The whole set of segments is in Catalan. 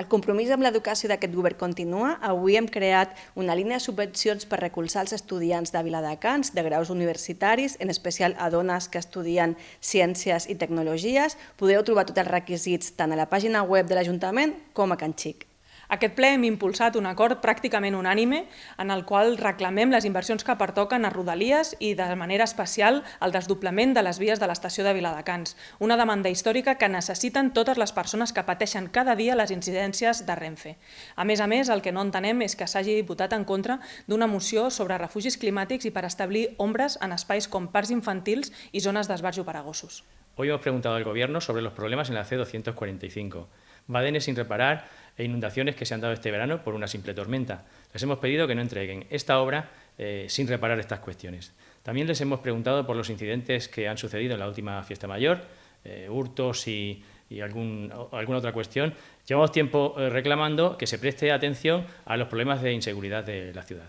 El compromís amb l'educació d'aquest govern continua. Avui hem creat una línia de subvencions per recolzar els estudiants de Viladecans, de graus universitaris, en especial a dones que estudien ciències i tecnologies. Podeu trobar tots els requisits tant a la pàgina web de l'Ajuntament com a Can Xic. Aquest ple hem impulsat un acord pràcticament unànime en el qual reclamem les inversions que pertoquen a Rodalies i de manera especial el desdoblament de les vies de l'estació de Viladecans, una demanda històrica que necessiten totes les persones que pateixen cada dia les incidències de Renfe. A més a més, el que no entenem és que s'hagi votat en contra d'una moció sobre refugis climàtics i per establir ombres en espais com parcs infantils i zones d'esbarjo per a gossos. Hoy hemos preguntado al Gobierno sobre los problemas en la C245, badenes sin reparar e inundaciones que se han dado este verano por una simple tormenta. Les hemos pedido que no entreguen esta obra eh, sin reparar estas cuestiones. También les hemos preguntado por los incidentes que han sucedido en la última fiesta mayor, eh, hurtos y, alguna otra cuestión. Llevamos tiempo eh, reclamando que se preste atención a los problemas de inseguridad de la ciudad.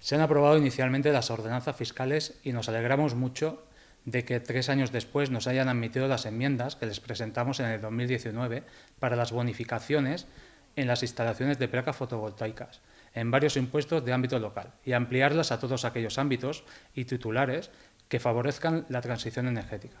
Se han aprobado inicialmente las ordenanzas fiscales y nos alegramos mucho de que tres años después nos hayan admitido las enmiendas que les presentamos en el 2019 para las bonificaciones en las instalaciones de placas fotovoltaicas en varios impuestos de ámbito local y ampliarlas a todos aquellos ámbitos y titulares que favorezcan la transición energética.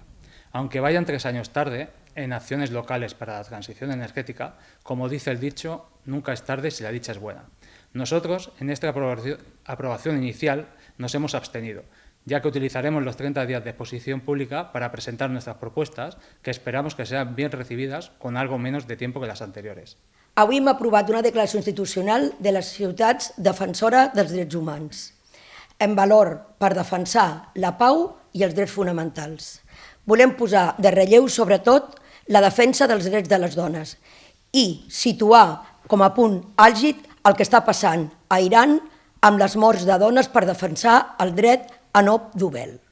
Aunque vayan tres años tarde en acciones locales para la transición energética, como dice el dicho, nunca es tarde si la dicha es buena. Nosotros, en esta aprobación inicial, nos hemos abstenido, ya que utilizaremos los 30 días de exposición pública para presentar nuestras propuestas, que esperamos que sean bien recibidas con algo menos de tiempo que las anteriores. Avui hem aprovat una declaració institucional de les ciutats defensora dels drets humans, en valor per defensar la pau i els drets fonamentals. Volem posar de relleu, sobretot, la defensa dels drets de les dones i situar com a punt àlgid el que està passant a Iran amb les morts de dones per defensar el dret a no Dubel.